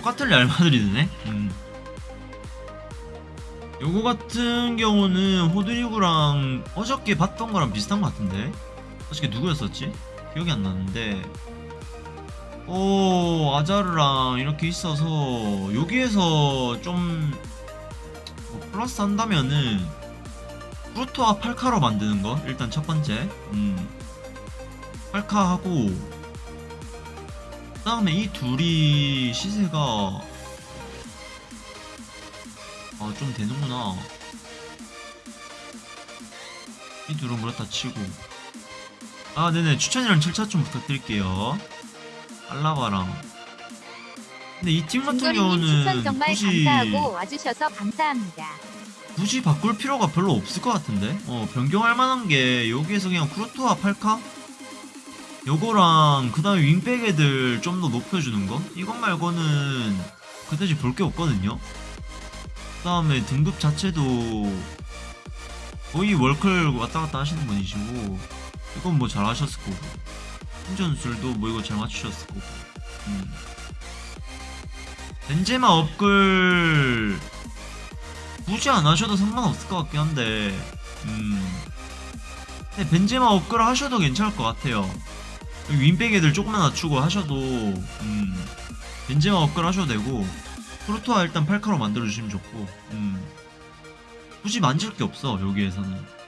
똑같은 레알 마드리드네 음. 요거 같은 경우는 호드리그랑 어저께 봤던 거랑 비슷한 것 같은데 어저께 누구였었지? 기억이 안 나는데 오 아자르랑 이렇게 있어서 여기에서 좀 뭐 플러스 한다면은 프루토와 팔카로 만드는 거 일단 첫 번째 음. 팔카 하고 그 다음에 이 둘이 시세가 아 좀 되는구나. 이 둘은 그렇다 치고. 아 네네. 추천이랑 절차 좀 부탁드릴게요. 알라바랑. 근데 이 팀 같은 경우는 정말 굳이 감사하고 와주셔서 감사합니다. 굳이 바꿀 필요가 별로 없을 것 같은데? 어 변경할 만한 게 여기에서 그냥 쿠르토와 팔카 요거랑 그 다음에 윙백 애들 좀 더 높여주는 거? 이것 말고는 그다지 볼 게 없거든요. 그 다음에 등급 자체도 거의 월클 왔다 갔다 하시는 분이시고 이건 뭐 잘 하셨을 거고 신전술도 뭐 이거 잘 맞추셨을 거고. 음. 벤제마 업글 굳이 안 하셔도 상관없을 것 같긴 한데 음. 근데 벤제마 업글 하셔도 괜찮을 것 같아요 윈백 애들 조금만 낮추고 하셔도 음 벤제마 업글 하셔도 되고 프로토와 일단 8카로 만들어주시면 좋고 음. 굳이 만질 게 없어 여기에서는